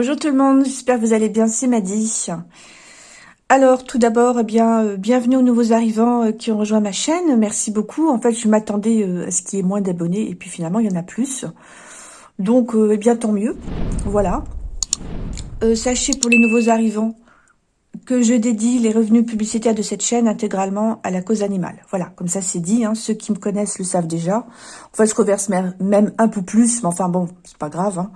Bonjour tout le monde, j'espère que vous allez bien, c'est Maddy. Alors tout d'abord, eh bien, euh, bienvenue aux nouveaux arrivants euh, qui ont rejoint ma chaîne, merci beaucoup. En fait, je m'attendais euh, à ce qu'il y ait moins d'abonnés et puis finalement, il y en a plus. Donc, eh bien, tant mieux, voilà. sachez pour les nouveaux arrivants que je dédie les revenus publicitaires de cette chaîne intégralement à la cause animale. Voilà, comme ça c'est dit, hein, ceux qui me connaissent le savent déjà. Enfin, je reverse même un peu plus, mais enfin bon, c'est pas grave. Hein.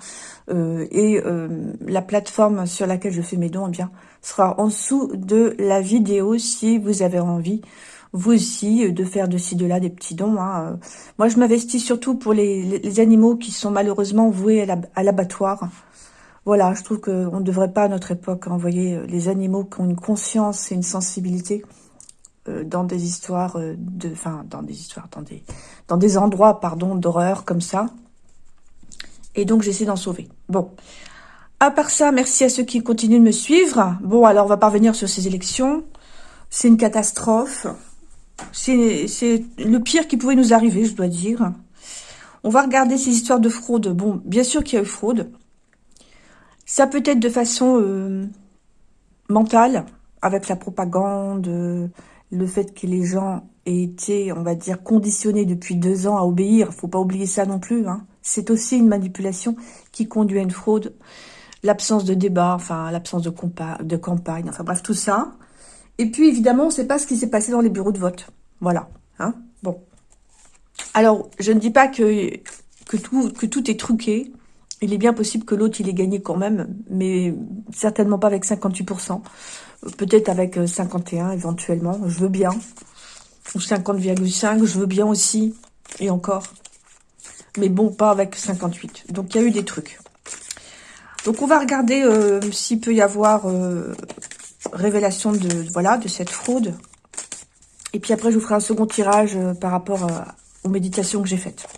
Euh, et euh, la plateforme sur laquelle je fais mes dons, eh bien, sera en dessous de la vidéo si vous avez envie, vous aussi, de faire de ci, de là des petits dons. Hein. Moi, je m'investis surtout pour les, animaux qui sont malheureusement voués à l'abattoir. Voilà, je trouve qu'on ne devrait pas à notre époque envoyer euh, les animaux qui ont une conscience et une sensibilité euh, dans des histoires euh, de, enfin dans des histoires, dans des, dans des endroits, pardon, d'horreur comme ça. Et donc j'essaie d'en sauver. Bon, à part ça, merci à ceux qui continuent de me suivre. Bon, alors on va parvenir sur ces élections. C'est une catastrophe. C'est le pire qui pouvait nous arriver, je dois dire. On va regarder ces histoires de fraude. Bon, bien sûr qu'il y a eu fraude. Ça peut être de façon euh, mentale, avec la propagande, le fait que les gens aient été, on va dire, conditionnés depuis deux ans à obéir. faut pas oublier ça non plus. Hein. C'est aussi une manipulation qui conduit à une fraude. L'absence de débat, enfin l'absence de, de campagne, enfin bref, tout ça. Et puis évidemment, on ne sait pas ce qui s'est passé dans les bureaux de vote. Voilà. Hein bon. Alors, je ne dis pas que, que, tout, que tout est truqué. Il est bien possible que l'autre, il ait gagné quand même, mais certainement pas avec 58%. Peut-être avec 51 euh, éventuellement, je veux bien. Ou 50,5, je veux bien aussi. Et encore. Mais bon, pas avec 58. Donc, il y a eu des trucs. Donc, on va regarder euh, s'il peut y avoir euh, révélation de, voilà, de cette fraude. Et puis après, je vous ferai un second tirage par rapport aux méditations que j'ai faites.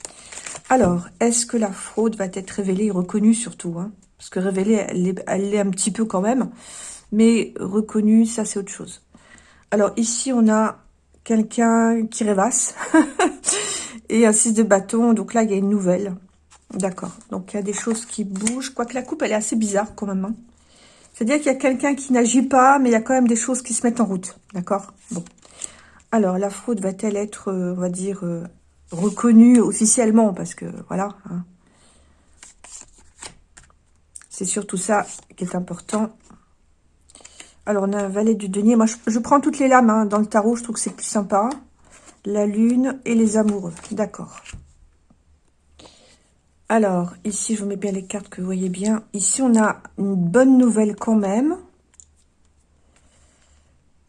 Alors, est-ce que la fraude va être révélée et reconnue surtout hein? Parce que révélée, elle l'est un petit peu quand même. Mais reconnue, ça c'est autre chose. Alors ici, on a quelqu'un qui rêvasse. et un 6 de bâton. Donc là, il y a une nouvelle. D'accord. Donc il y a des choses qui bougent. Quoique la coupe, elle est assez bizarre quand même. Hein. C'est-à-dire qu'il y a quelqu'un qui n'agit pas, mais il y a quand même des choses qui se mettent en route. D'accord? Bon. Alors, la fraude va-t-elle être, euh, on va dire, euh, reconnu officiellement, parce que voilà. Hein. C'est surtout ça qui est important. Alors, on a un valet du denier. Moi, je, prends toutes les lames hein, dans le tarot. Je trouve que c'est plus sympa. La lune et les amoureux. D'accord. Alors, ici, je mets bien les cartes que vous voyez bien. Ici, on a une bonne nouvelle quand même.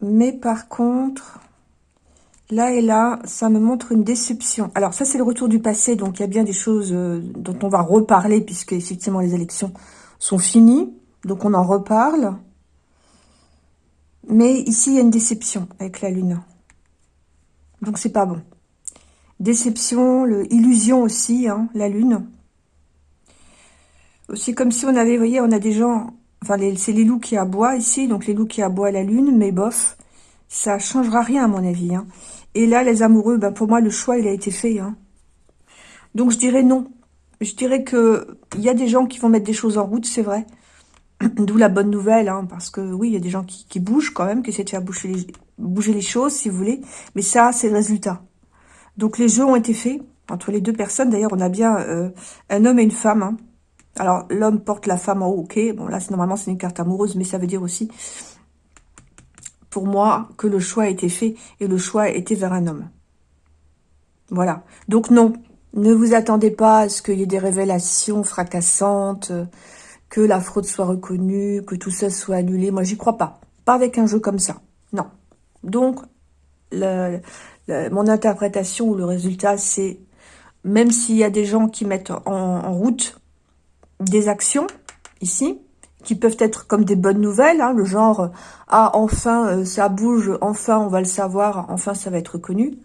Mais par contre, Là et là, ça me montre une déception. Alors ça, c'est le retour du passé, donc il y a bien des choses euh, dont on va reparler, puisque effectivement les élections sont finies. Donc on en reparle. Mais ici, il y a une déception avec la Lune. Donc c'est pas bon. Déception, illusion aussi, hein, la Lune. C'est comme si on avait, vous voyez, on a des gens... Enfin, c'est les loups qui aboient ici, donc les loups qui aboient la Lune, mais bof, ça changera rien à mon avis. Hein. Et là, les amoureux, ben pour moi, le choix, il a été fait. Hein. Donc, je dirais non. Je dirais que il y a des gens qui vont mettre des choses en route, c'est vrai. D'où la bonne nouvelle, hein, parce que oui, il y a des gens qui, bougent quand même, qui essaient de faire bouger les, choses, si vous voulez. Mais ça, c'est le résultat. Donc, les jeux ont été faits entre les deux personnes. D'ailleurs, on a bien euh, un homme et une femme. Alors, l'homme porte la femme en haut, ok. Bon, là, normalement, c'est une carte amoureuse, mais ça veut dire aussi pour moi que le choix a été fait et le choix a été vers un homme. Voilà. Donc non, ne vous attendez pas à ce qu'il y ait des révélations fracassantes, que la fraude soit reconnue, que tout ça soit annulé. Moi, j'y crois pas. Pas avec un jeu comme ça. Non. Donc, mon interprétation ou le résultat, c'est même s'il y a des gens qui mettent en route des actions, ici, qui peuvent être comme des bonnes nouvelles, hein, le genre « Ah, enfin, euh, ça bouge, enfin, on va le savoir, enfin, ça va être reconnu »,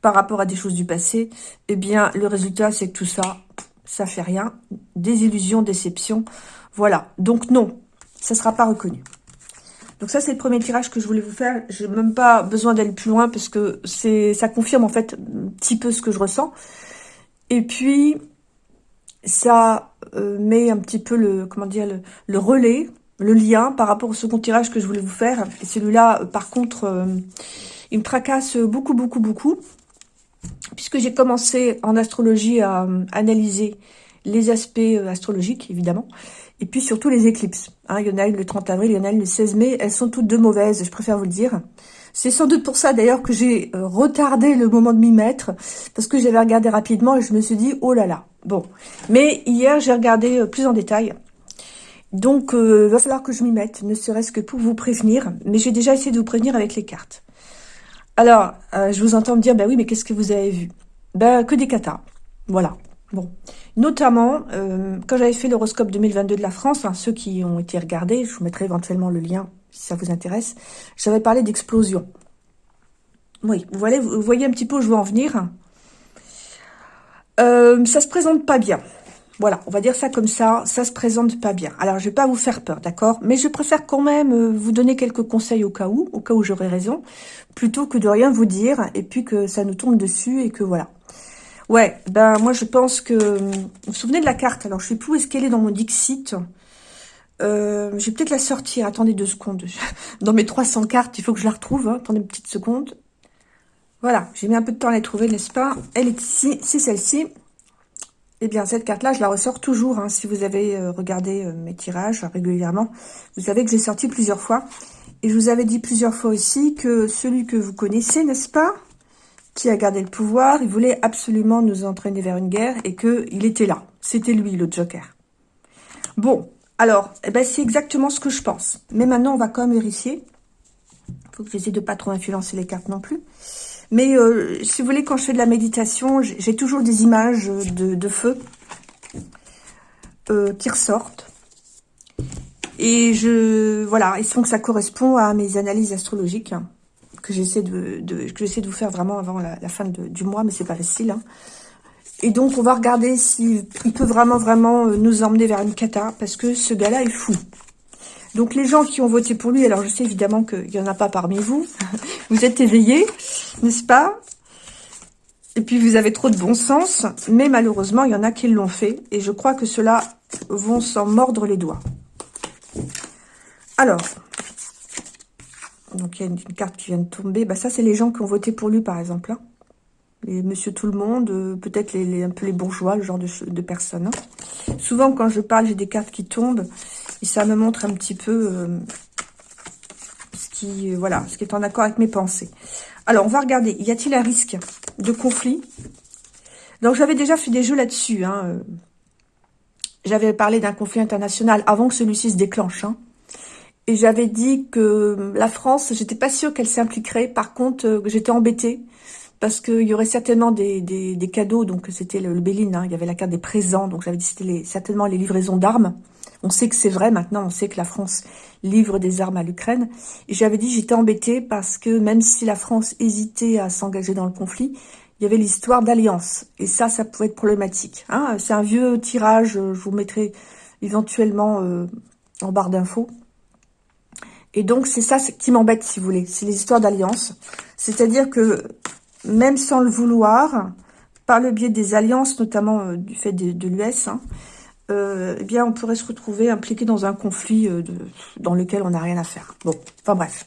par rapport à des choses du passé, eh bien, le résultat, c'est que tout ça, ça fait rien. Désillusion, déception, voilà. Donc non, ça sera pas reconnu. Donc ça, c'est le premier tirage que je voulais vous faire. J'ai même pas besoin d'aller plus loin parce que c'est ça confirme en fait un petit peu ce que je ressens. Et puis, ça euh, met un petit peu le, comment dire, le, relais, le lien par rapport au second tirage que je voulais vous faire. Et celui-là, par contre, il me tracasse beaucoup, beaucoup, beaucoup. Puisque j'ai commencé en astrologie à analyser les aspects astrologiques, évidemment, et puis surtout les éclipses. Il y en a le 30 avril, il y en a le 16 mai. Elles sont toutes deux mauvaises, je préfère vous le dire. C'est sans doute pour ça d'ailleurs que j'ai euh, retardé le moment de m'y mettre, parce que j'avais regardé rapidement et je me suis dit, oh là là. Bon, mais hier j'ai regardé euh, plus en détail. Donc, euh, va falloir que je m'y mette, ne serait-ce que pour vous prévenir. Mais j'ai déjà essayé de vous prévenir avec les cartes. Alors, euh, je vous entends me dire, ben oui, mais qu'est-ce que vous avez vu? Ben, que des katas. Voilà. Bon. Notamment, quand j'avais fait l'horoscope 2022 de la France, hein, ceux qui ont été regardés, je vous mettrai éventuellement le lien si ça vous intéresse, j'avais parlé d'explosion. Oui, vous voyez, vous voyez un petit peu où je veux en venir. Euh, ça se présente pas bien. Voilà, on va dire ça comme ça, ça se présente pas bien. Alors, je vais pas vous faire peur, d'accord? Mais je préfère quand même euh, vous donner quelques conseils au cas où, au cas où j'aurais raison, plutôt que de rien vous dire, et puis que ça nous tombe dessus, et que voilà. Ouais, ben moi je pense que... Vous vous souvenez de la carte? Alors, je sais plus où est-ce qu'elle est dans mon Dixit. Euh, je vais peut-être la sortir. Attendez deux secondes. Dans mes 300 cartes, il faut que je la retrouve. Hein. Attendez une petite seconde. Voilà, j'ai mis un peu de temps à la trouver, n'est-ce pas? Elle est ici, c'est celle-ci. Eh bien, cette carte-là, je la ressors toujours. Hein. Si vous avez euh, regardé euh, mes tirages régulièrement, vous savez que j'ai sorti plusieurs fois. Et je vous avais dit plusieurs fois aussi que celui que vous connaissez, n'est-ce pas? Qui a gardé le pouvoir, il voulait absolument nous entraîner vers une guerre et qu'il était là. C'était lui, le Joker. Bon, alors, eh ben, c'est exactement ce que je pense. Mais maintenant, on va quand même vérifier. Il faut que j'essaie de pas trop influencer les cartes non plus. Mais euh, si vous voulez, quand je fais de la méditation, j'ai toujours des images de, feu euh, qui ressortent. Et je voilà, et que ça correspond à mes analyses astrologiques que j'essaie de, de vous faire vraiment avant la, fin du mois, mais c'est pas facile. Hein. Et donc, on va regarder s'il peut vraiment, vraiment euh, nous emmener vers une cata, parce que ce gars-là est fou. Donc, les gens qui ont voté pour lui, alors je sais évidemment qu'il n'y en a pas parmi vous, vous êtes éveillés, n'est-ce pas? Et puis, vous avez trop de bon sens, mais malheureusement, il y en a qui l'ont fait, et je crois que ceux-là vont s'en mordre les doigts. Alors, donc il y a une, carte qui vient de tomber, bah ça c'est les gens qui ont voté pour lui par exemple, hein les monsieur tout le monde, euh, peut-être les, un peu les bourgeois, le genre de, personnes. Hein. Souvent, quand je parle, j'ai des cartes qui tombent, et ça me montre un petit peu euh, ce qui, euh, voilà, ce qui est en accord avec mes pensées. Alors, on va regarder, y a-t-il un risque de conflit? Donc, j'avais déjà fait des jeux là-dessus. Hein, j'avais parlé d'un conflit international avant que celui-ci se déclenche. Et j'avais dit que la France, j'étais pas sûre qu'elle s'impliquerait. Par contre, j'étais embêtée parce qu'il y aurait certainement des, des, cadeaux, donc c'était le, le Béline, hein, il y avait la carte des présents, donc j'avais dit c'était certainement les livraisons d'armes. On sait que c'est vrai maintenant, on sait que la France livre des armes à l'Ukraine. Et j'avais dit j'étais embêtée parce que même si la France hésitait à s'engager dans le conflit, il y avait l'histoire d'alliance. Et ça, ça pouvait être problématique. Hein. c'est un vieux tirage, je vous mettrai éventuellement euh, en barre d'infos. Et donc, c'est ça qui m'embête, si vous voulez. C'est les histoires d'alliance. C'est-à-dire que même sans le vouloir, par le biais des alliances, notamment euh, du fait de, l'US, hein, euh, eh bien, on pourrait se retrouver impliqué dans un conflit euh, dans lequel on n'a rien à faire. Bon, enfin bref.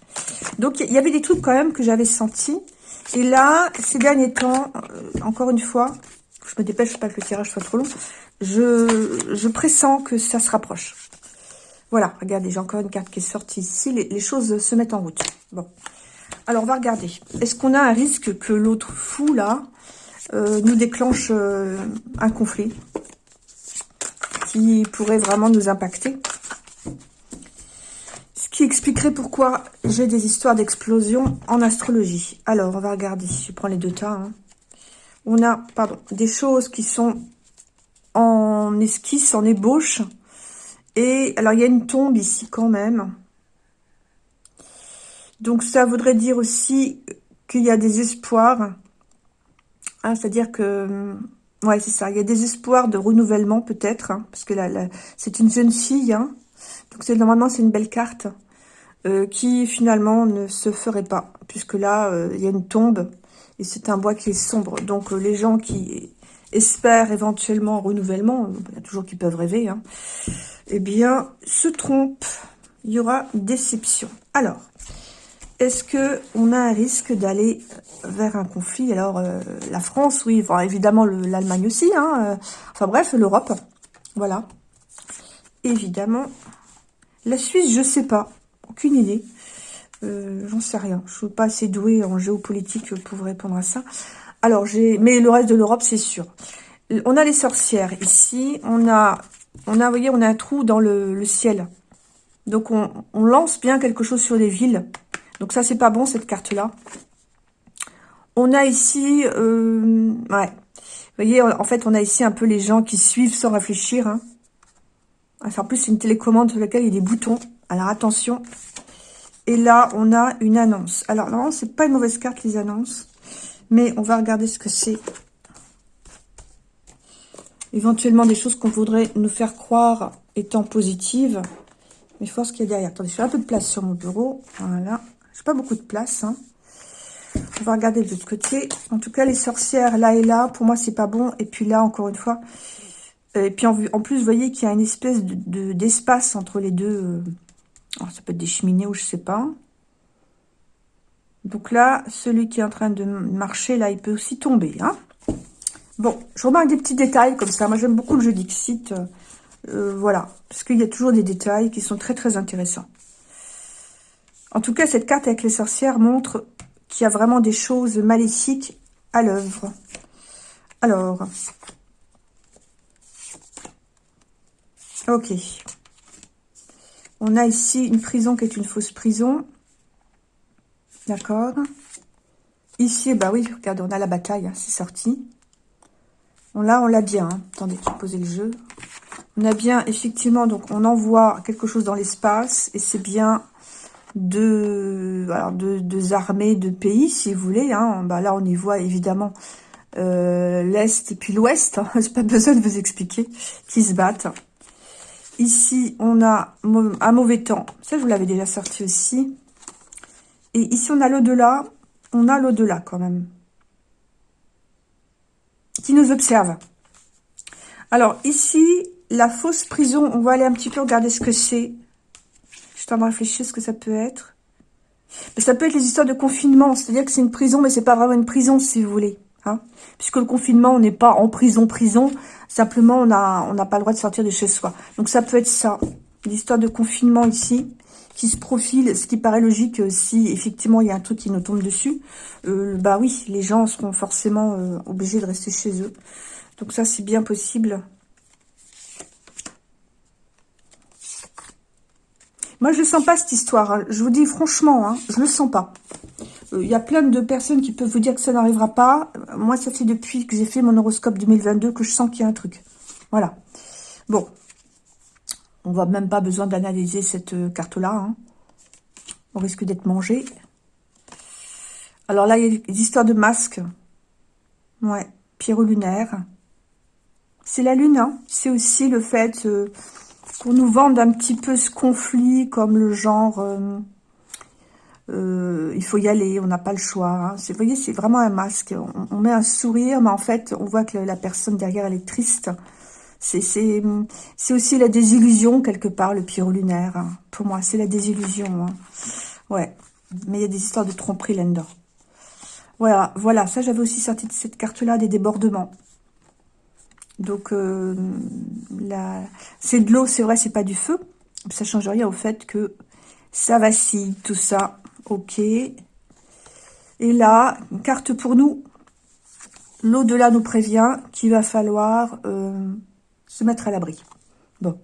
Donc, il y avait des trucs quand même que j'avais sentis. Et là, ces derniers temps, encore une fois, je me dépêche pas que le tirage soit trop long, je, je pressens que ça se rapproche. Voilà, regardez, j'ai encore une carte qui est sortie ici. Les, choses se mettent en route. Bon. Alors, on va regarder. Est-ce qu'on a un risque que l'autre fou, là, euh, nous déclenche euh, un conflit qui pourrait vraiment nous impacter? Ce qui expliquerait pourquoi j'ai des histoires d'explosion en astrologie. Alors, on va regarder. Je prends les deux tas. Hein. On a, pardon, des choses qui sont en esquisse, en ébauche. Et alors, il y a une tombe ici quand même. Donc ça voudrait dire aussi qu'il y a des espoirs. Hein, C'est-à-dire que... Ouais, c'est ça. Il y a des espoirs de renouvellement peut-être. Hein, parce que là, c'est une jeune fille. Hein, donc normalement, c'est une belle carte. Euh, qui finalement ne se ferait pas. Puisque là, euh, il y a une tombe. Et c'est un bois qui est sombre. Donc euh, les gens qui espèrent éventuellement renouvellement, il y a toujours qui peuvent rêver, hein, eh bien, se trompent. Il y aura déception. Alors, est-ce que on a un risque d'aller vers un conflit? Alors, euh, la France, oui, enfin, évidemment l'Allemagne aussi, hein, euh, enfin bref, l'Europe, voilà. Évidemment, la Suisse, je sais pas, aucune idée. Euh, j'en sais rien. Je suis pas assez douée en géopolitique pour répondre à ça. Alors, j'ai, mais le reste de l'Europe, c'est sûr. On a les sorcières ici. On a, on a, vous voyez, on a un trou dans le, ciel. Donc, on, lance bien quelque chose sur les villes. Donc, ça, c'est pas bon, cette carte-là. On a ici, euh, ouais. Vous voyez, en fait, on a ici un peu les gens qui suivent sans réfléchir. Hein. en plus, c'est une télécommande sur laquelle il y a des boutons. Alors, attention. Et là, on a une annonce. Alors, non, c'est pas une mauvaise carte, les annonces. Mais on va regarder ce que c'est. Éventuellement, des choses qu'on voudrait nous faire croire étant positives. Mais il faut voir ce qu'il y a derrière. Attendez, je fais un peu de place sur mon bureau. Voilà. J'ai pas beaucoup de place. Hein. On va regarder de l'autre côté. En tout cas, les sorcières, là et là, pour moi, c'est pas bon. Et puis là, encore une fois. Et puis en, plus, vous voyez qu'il y a une espèce de d'espace entre les deux. Euh, alors, ça peut être des cheminées ou je sais pas. Donc là, celui qui est en train de marcher, là, il peut aussi tomber. Hein bon, je remarque des petits détails comme ça. Moi, j'aime beaucoup le jeu d'Ixit. Euh, voilà, parce qu'il y a toujours des détails qui sont très, très intéressants. En tout cas, cette carte avec les sorcières montre qu'il y a vraiment des choses maléfiques à l'œuvre. Alors, ok. On a ici une prison qui est une fausse prison. D'accord. Ici, bah oui, regardez, on a la bataille, hein, c'est sorti. On l'a, on l'a bien. Hein. Attendez, je vais poser le jeu. On a bien, effectivement, donc on envoie quelque chose dans l'espace. Et c'est bien deux, deux, armées de pays, si vous voulez. Hein. Bah, là, on y voit évidemment euh, l'Est et puis l'Ouest. Hein. J'ai pas besoin de vous expliquer qui se battent. Ici, on a un mauvais temps. Ça, je vous l'avais déjà sorti aussi. Et ici, on a l'au-delà. On a l'au-delà quand même. Qui nous observe. Alors, ici, la fausse prison. On va aller un petit peu regarder ce que c'est. Je suis en train de réfléchir ce que ça peut être. Mais ça peut être les histoires de confinement. C'est-à-dire que c'est une prison, mais c'est pas vraiment une prison, si vous voulez. Hein. Puisque le confinement, on n'est pas en prison, prison. Simplement, on n'a pas le droit de sortir de chez soi. Donc, ça peut être ça. L'histoire de confinement ici, qui se profile, ce qui paraît logique euh, si effectivement il y a un truc qui nous tombe dessus. Euh, bah oui, les gens seront forcément euh, obligés de rester chez eux. Donc ça, c'est bien possible. Moi, je ne sens pas cette histoire. Hein. Je vous dis franchement, hein, je ne le sens pas. Il y a plein de personnes qui peuvent vous dire que ça n'arrivera pas. Moi, ça fait depuis que j'ai fait mon horoscope 2022 que je sens qu'il y a un truc. Voilà. Bon. On va même pas besoin d'analyser cette euh, carte-là. Hein. On risque d'être mangé. Alors là, il y a des histoires de masques. Ouais. Pierrot lunaire. C'est la lune. Hein. C'est aussi le fait euh, qu'on nous vende un petit peu ce conflit comme le genre... Euh, il faut y aller, on n'a pas le choix. Hein. Vous voyez, c'est vraiment un masque. On, met un sourire, mais en fait, on voit que la personne derrière, elle est triste. C'est aussi la désillusion, quelque part, le pyro lunaire. Hein. Pour moi, c'est la désillusion. Hein. Ouais, mais il y a des histoires de tromperie là-dedans. Voilà, voilà, ça j'avais aussi sorti de cette carte-là, des débordements. Donc, euh, c'est de l'eau, c'est vrai, c'est pas du feu. Ça change rien au fait que ça vacille, tout ça. Ok. Et là, une carte pour nous. L'au-delà nous prévient qu'il va falloir euh, se mettre à l'abri. Bon.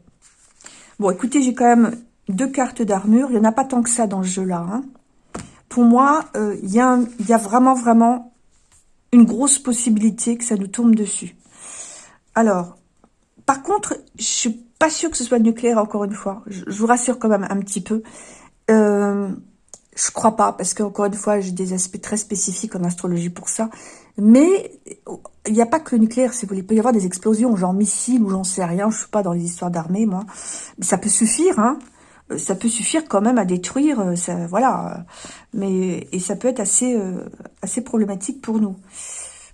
Bon, écoutez, j'ai quand même deux cartes d'armure. Il n'y en a pas tant que ça dans ce jeu-là. Hein. Pour moi, euh, il y, a vraiment, vraiment une grosse possibilité que ça nous tombe dessus. Alors, par contre, je suis pas sûre que ce soit nucléaire, encore une fois. Je, vous rassure quand même un petit peu. Euh, je crois pas, parce qu'encore une fois, j'ai des aspects très spécifiques en astrologie pour ça. Mais il n'y a pas que le nucléaire, si vous voulez. Il peut y avoir des explosions, genre missiles ou j'en sais rien. Je suis pas dans les histoires d'armée, moi. Mais ça peut suffire, hein. Euh, ça peut suffire quand même à détruire, euh, ça, voilà. Mais et ça peut être assez assez problématique pour nous.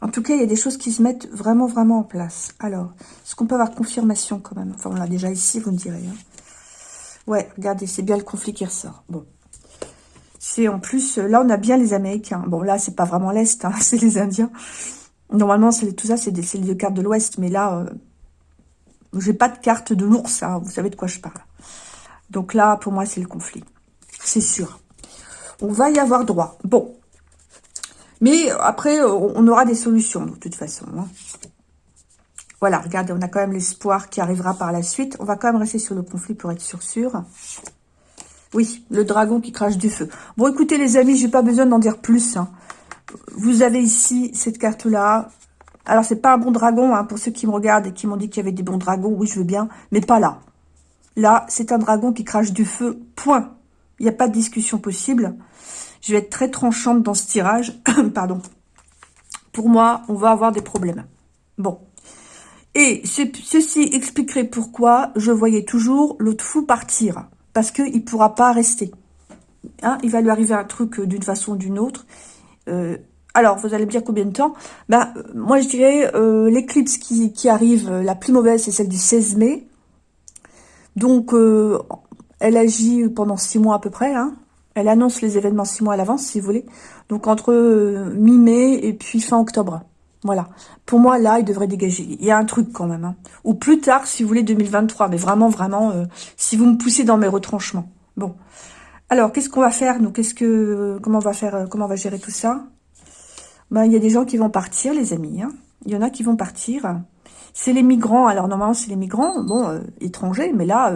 En tout cas, il y a des choses qui se mettent vraiment, vraiment en place. Alors, est-ce qu'on peut avoir confirmation quand même? Enfin, on l'a déjà ici, vous me direz. Hein. Ouais, regardez, c'est bien le conflit qui ressort. Bon. C'est en plus, là, on a bien les Américains. Bon, là, c'est pas vraiment l'Est, hein, c'est les Indiens. Normalement, tout ça, c'est les deux cartes de l'Ouest. Mais là, euh, j'ai pas de carte de l'ours. Hein, vous savez de quoi je parle. Donc là, pour moi, c'est le conflit. C'est sûr. On va y avoir droit. Bon. Mais après, on aura des solutions, de toute façon. Hein. Voilà, regardez, on a quand même l'espoir qui arrivera par la suite. On va quand même rester sur le conflit pour être sûr sûr. Oui, le dragon qui crache du feu. Bon, écoutez les amis, j'ai pas besoin d'en dire plus. Hein. Vous avez ici cette carte-là. Alors, c'est pas un bon dragon, hein, pour ceux qui me regardent et qui m'ont dit qu'il y avait des bons dragons. Oui, je veux bien, mais pas là. Là, c'est un dragon qui crache du feu, point. Il n'y a pas de discussion possible. Je vais être très tranchante dans ce tirage. Pardon. Pour moi, on va avoir des problèmes. Bon. Et ceci expliquerait pourquoi je voyais toujours l'autre fou partir. Parce qu'il ne pourra pas rester. Hein, il va lui arriver un truc euh, d'une façon ou d'une autre. Euh, alors, vous allez me dire combien de temps? Ben, euh, Moi, je dirais l'éclipse qui, qui, arrive, la plus mauvaise, c'est celle du 16 mai. Donc, elle agit pendant six mois à peu près. Hein. Elle annonce les événements six mois à l'avance, si vous voulez. Donc, entre mi-mai et puis fin octobre. Voilà. Pour moi, là, il devrait dégager. Il y a un truc quand même. Hein. Ou plus tard, si vous voulez, 2023. Mais vraiment, vraiment, euh, si vous me poussez dans mes retranchements. Bon. Alors, qu'est-ce qu'on va faire, nous? Qu'est-ce que, Comment on va faire euh, Comment on va gérer tout ça? Ben, Il y a des gens qui vont partir, les amis. Hein. Il y en a qui vont partir. C'est les migrants. Alors, normalement, c'est les migrants, bon, euh, étrangers. Mais là,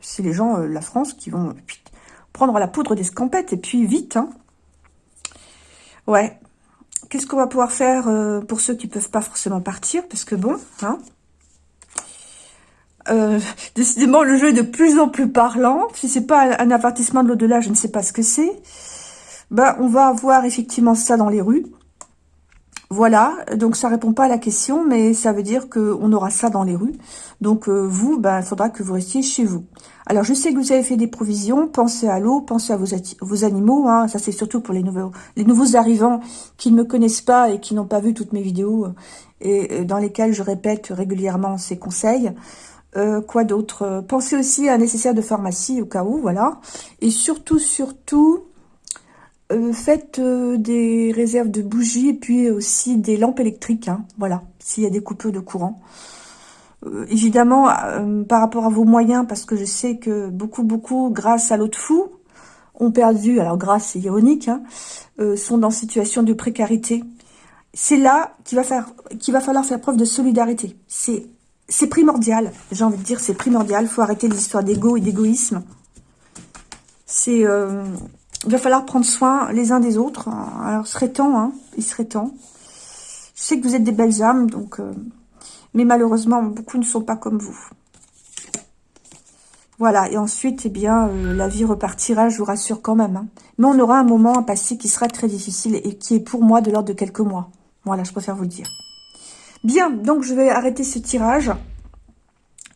c'est les gens, la France, qui vont prendre la poudre d'escampette. Et puis, vite. Hein. Ouais, Qu'est-ce qu'on va pouvoir faire euh, pour ceux qui ne peuvent pas forcément partir? Parce que bon, hein, euh, décidément, le jeu est de plus en plus parlant. Si c'est pas un avertissement de l'au-delà, je ne sais pas ce que c'est. Ben, on va avoir effectivement ça dans les rues. Voilà, donc ça répond pas à la question, mais ça veut dire qu'on aura ça dans les rues. Donc euh, vous, ben, il faudra que vous restiez chez vous. Alors je sais que vous avez fait des provisions, pensez à l'eau, pensez à vos, animaux, hein. ça c'est surtout pour les nouveaux, les nouveaux arrivants qui ne me connaissent pas et qui n'ont pas vu toutes mes vidéos et dans lesquelles je répète régulièrement ces conseils. Euh, quoi d'autre? Pensez aussi à un nécessaire de pharmacie au cas où, voilà. Et surtout, surtout, euh, faites euh, des réserves de bougies et puis aussi des lampes électriques, hein, voilà, s'il y a des coupures de courant. Euh, évidemment, par rapport à vos moyens, parce que je sais que beaucoup, beaucoup, grâce à l'autre fou, ont perdu, alors grâce, c'est ironique, hein, sont dans situation de précarité. C'est là qu'il va, faire, qu'il va falloir faire preuve de solidarité. C'est primordial, j'ai envie de dire, c'est primordial. Il faut arrêter les histoires d'ego et d'égoïsme. C'est il va falloir prendre soin les uns des autres. Alors, il serait temps, hein, il serait temps. Je sais que vous êtes des belles âmes, donc... Euh, mais malheureusement, beaucoup ne sont pas comme vous. Voilà, et ensuite, eh bien, euh, la vie repartira, je vous rassure quand même. Hein. Mais on aura un moment à passer qui sera très difficile et qui est pour moi de l'ordre de quelques mois. Voilà, je préfère vous le dire. Bien, donc je vais arrêter ce tirage.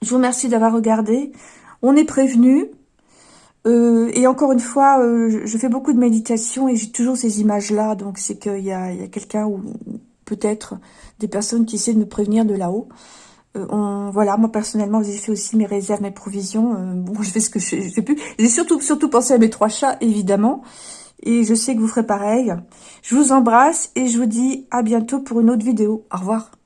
Je vous remercie d'avoir regardé. On est prévenu. Euh, et encore une fois, euh, je fais beaucoup de méditation et j'ai toujours ces images-là. Donc, c'est qu'il y a, quelqu'un ou peut-être des personnes qui essaient de me prévenir de là-haut. Euh, voilà, moi personnellement, j'ai fait aussi mes réserves, mes provisions. bon, je fais ce que je, je fais plus. J'ai surtout, surtout pensé à mes trois chats, évidemment. Et je sais que vous ferez pareil. Je vous embrasse et je vous dis à bientôt pour une autre vidéo. Au revoir.